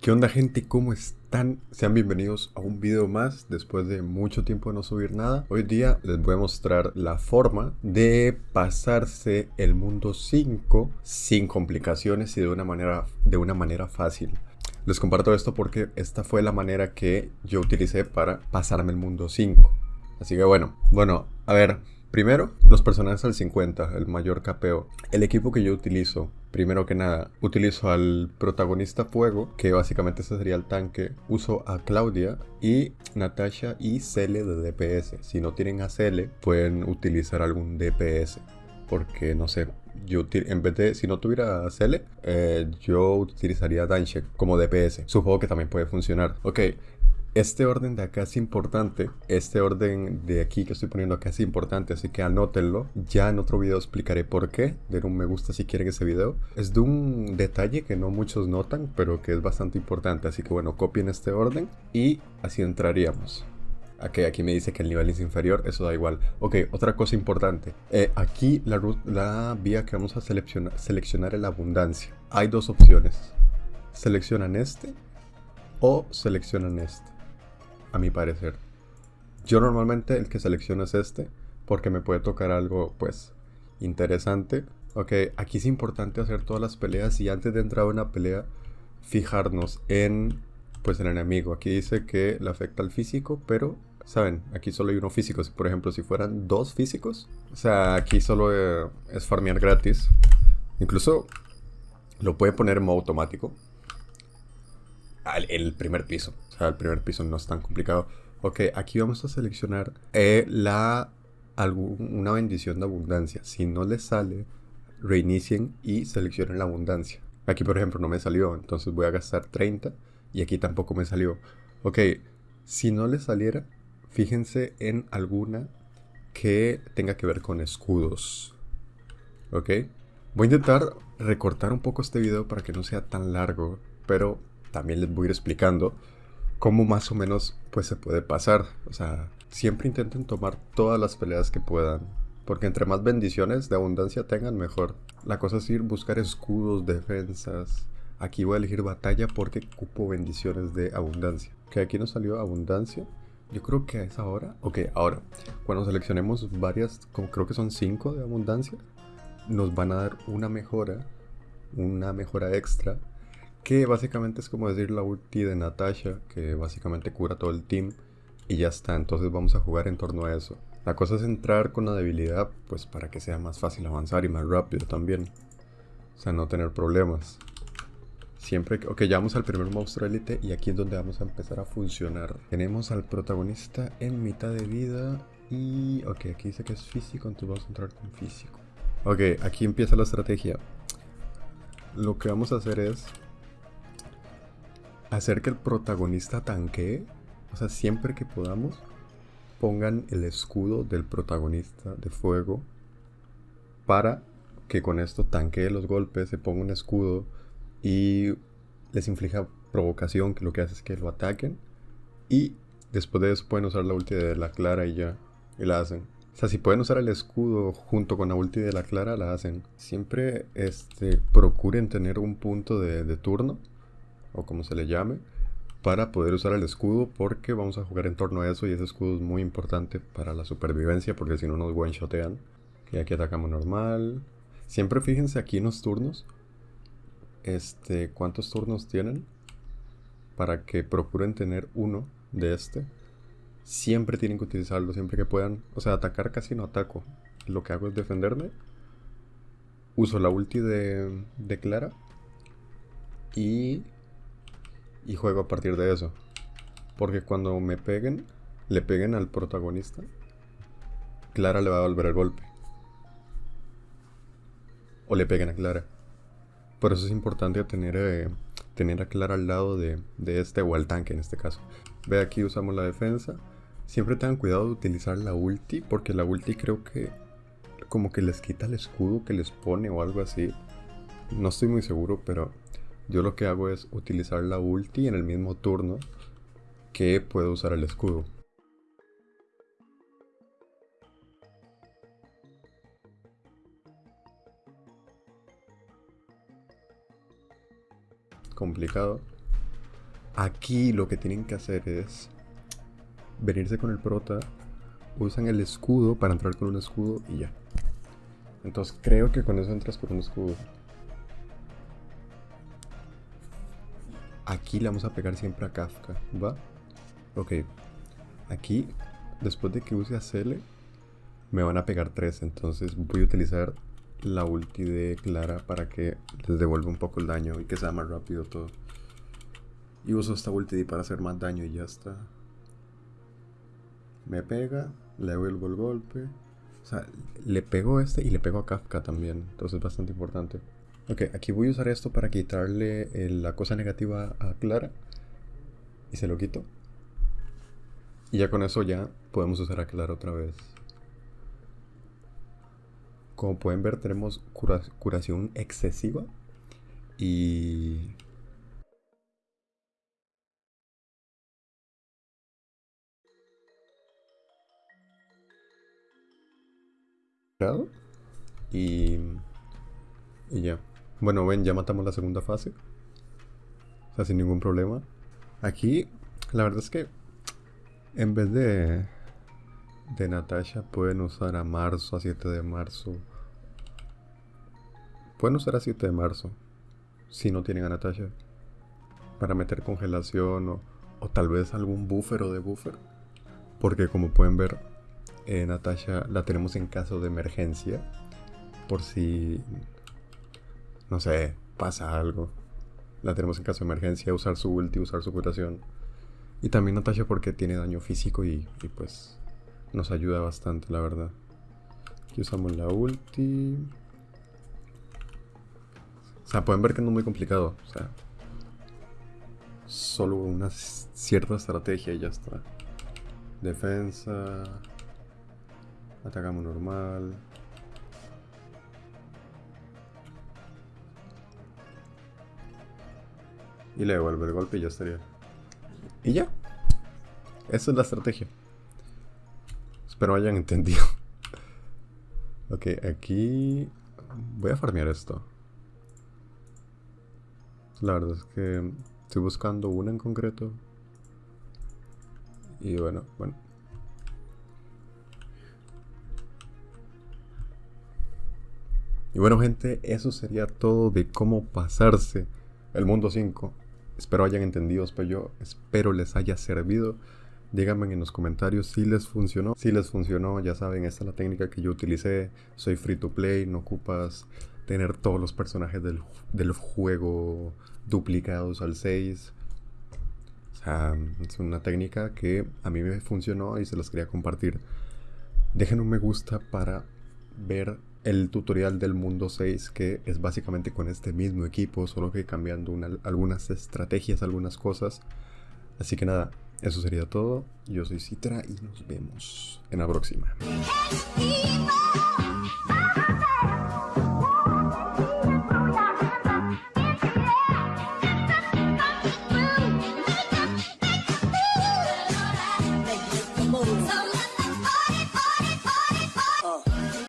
¿Qué onda gente? ¿Cómo están? Sean bienvenidos a un video más después de mucho tiempo de no subir nada. Hoy día les voy a mostrar la forma de pasarse el mundo 5 sin complicaciones y de una manera, de una manera fácil. Les comparto esto porque esta fue la manera que yo utilicé para pasarme el mundo 5. Así que bueno, bueno, a ver, Primero, los personajes al 50, el mayor capeo. El equipo que yo utilizo, primero que nada, utilizo al protagonista fuego, que básicamente ese sería el tanque. Uso a Claudia y Natasha y Cele de DPS. Si no tienen a Cele, pueden utilizar algún DPS. Porque, no sé, yo en vez de, si no tuviera Cele, eh, yo utilizaría Danshek como DPS. Supongo que también puede funcionar. Ok, este orden de acá es importante, este orden de aquí que estoy poniendo acá es importante, así que anótenlo. Ya en otro video explicaré por qué, den un me gusta si quieren ese video. Es de un detalle que no muchos notan, pero que es bastante importante, así que bueno, copien este orden y así entraríamos. Ok, aquí me dice que el nivel es inferior, eso da igual. Ok, otra cosa importante. Eh, aquí la, vía que vamos a seleccionar es la abundancia. Hay dos opciones. Seleccionan este o seleccionan este a mi parecer. Yo normalmente el que selecciono es este, porque me puede tocar algo, pues, interesante. Ok, aquí es importante hacer todas las peleas y antes de entrar a una pelea, fijarnos en, pues, el enemigo. Aquí dice que le afecta al físico, pero, ¿saben? Aquí solo hay uno físico. Por ejemplo, si fueran dos físicos, o sea, aquí solo eh, es farmear gratis. Incluso lo puede poner en modo automático. El primer piso el primer piso no es tan complicado. Ok, aquí vamos a seleccionar eh, la, una bendición de abundancia. Si no les sale, reinicien y seleccionen la abundancia. Aquí, por ejemplo, no me salió, entonces voy a gastar 30 y aquí tampoco me salió. Ok, si no les saliera, fíjense en alguna que tenga que ver con escudos. Ok, voy a intentar recortar un poco este video para que no sea tan largo, pero también les voy a ir explicando cómo más o menos pues se puede pasar. O sea, siempre intenten tomar todas las peleas que puedan. Porque entre más bendiciones de abundancia tengan, mejor. La cosa es ir buscar escudos, defensas. Aquí voy a elegir batalla porque cupo bendiciones de abundancia. Que aquí nos salió abundancia. Yo creo que es ahora. Ok, ahora. Cuando seleccionemos varias, como creo que son 5 de abundancia, nos van a dar una mejora. Una mejora extra que básicamente es como decir la ulti de Natasha, que básicamente cura todo el team y ya está, entonces vamos a jugar en torno a eso. La cosa es entrar con la debilidad, pues para que sea más fácil avanzar y más rápido también. O sea, no tener problemas. Siempre que... Ok, ya vamos al primer monstruo élite y aquí es donde vamos a empezar a funcionar. Tenemos al protagonista en mitad de vida y... Ok, aquí dice que es físico, entonces vamos a entrar con físico. Ok, aquí empieza la estrategia. Lo que vamos a hacer es hacer que el protagonista tanquee. O sea, siempre que podamos, pongan el escudo del protagonista de fuego para que con esto tanquee los golpes, se ponga un escudo y les inflija provocación, que lo que hace es que lo ataquen. Y después de eso pueden usar la ulti de la Clara y ya, y la hacen. O sea, si pueden usar el escudo junto con la ulti de la Clara, la hacen. Siempre este, procuren tener un punto de, de turno o como se le llame, para poder usar el escudo porque vamos a jugar en torno a eso y ese escudo es muy importante para la supervivencia porque si no nos one-shotean. Y aquí atacamos normal. Siempre fíjense aquí en los turnos. Este, ¿cuántos turnos tienen? Para que procuren tener uno de este. Siempre tienen que utilizarlo, siempre que puedan. O sea, atacar casi no ataco. Lo que hago es defenderme. Uso la ulti de, de Clara. Y y juego a partir de eso. Porque cuando me peguen, le peguen al protagonista, Clara le va a volver el golpe. O le peguen a Clara. Por eso es importante tener, eh, tener a Clara al lado de, de este o al tanque en este caso. Ve aquí usamos la defensa. Siempre tengan cuidado de utilizar la ulti, porque la ulti creo que como que les quita el escudo que les pone o algo así. No estoy muy seguro, pero yo lo que hago es utilizar la ulti en el mismo turno que puedo usar el escudo. Complicado. Aquí lo que tienen que hacer es venirse con el prota, usan el escudo para entrar con un escudo y ya. Entonces creo que con eso entras con un escudo. Aquí le vamos a pegar siempre a Kafka, ¿va? Ok. Aquí, después de que use a Cele, me van a pegar tres. Entonces voy a utilizar la ulti de Clara para que les devuelva un poco el daño y que sea más rápido todo. Y uso esta ulti para hacer más daño y ya está. Me pega, le devuelvo el golpe. O sea, le pego este y le pego a Kafka también. Entonces es bastante importante. Ok, aquí voy a usar esto para quitarle la cosa negativa a Clara. Y se lo quito. Y ya con eso ya podemos usar a Clara otra vez. Como pueden ver tenemos curación excesiva. Y... Y... Y ya. Bueno, ven, ya matamos la segunda fase. O sea, sin ningún problema. Aquí, la verdad es que en vez de de Natasha pueden usar a marzo, a 7 de marzo. Pueden usar a 7 de marzo si no tienen a Natasha para meter congelación o, o tal vez algún buffer o de buffer. Porque como pueden ver, eh, Natasha la tenemos en caso de emergencia. Por si no sé, pasa algo. La tenemos en caso de emergencia, usar su ulti, usar su curación. Y también Natasha porque tiene daño físico y, pues nos ayuda bastante, la verdad. Aquí usamos la ulti. O sea, pueden ver que no es muy complicado. O sea, solo una cierta estrategia y ya está. Defensa. Atacamos normal. Y le devuelve el golpe y ya estaría. Y ya. Esa es la estrategia. Espero hayan entendido. ok, aquí... Voy a farmear esto. La verdad es que estoy buscando una en concreto. Y bueno, bueno. Y bueno gente, eso sería todo de cómo pasarse el mundo 5. Espero hayan entendido, yo, espero les haya servido. Díganme en los comentarios si les funcionó. Si les funcionó, ya saben, esta es la técnica que yo utilicé. Soy free to play, no ocupas tener todos los personajes del, del juego duplicados al 6. O sea, es una técnica que a mí me funcionó y se las quería compartir. Dejen un me gusta para ver el tutorial del mundo 6 que es básicamente con este mismo equipo, solo que cambiando algunas estrategias, algunas cosas. Así que nada, eso sería todo. Yo soy Citra y nos vemos en la próxima.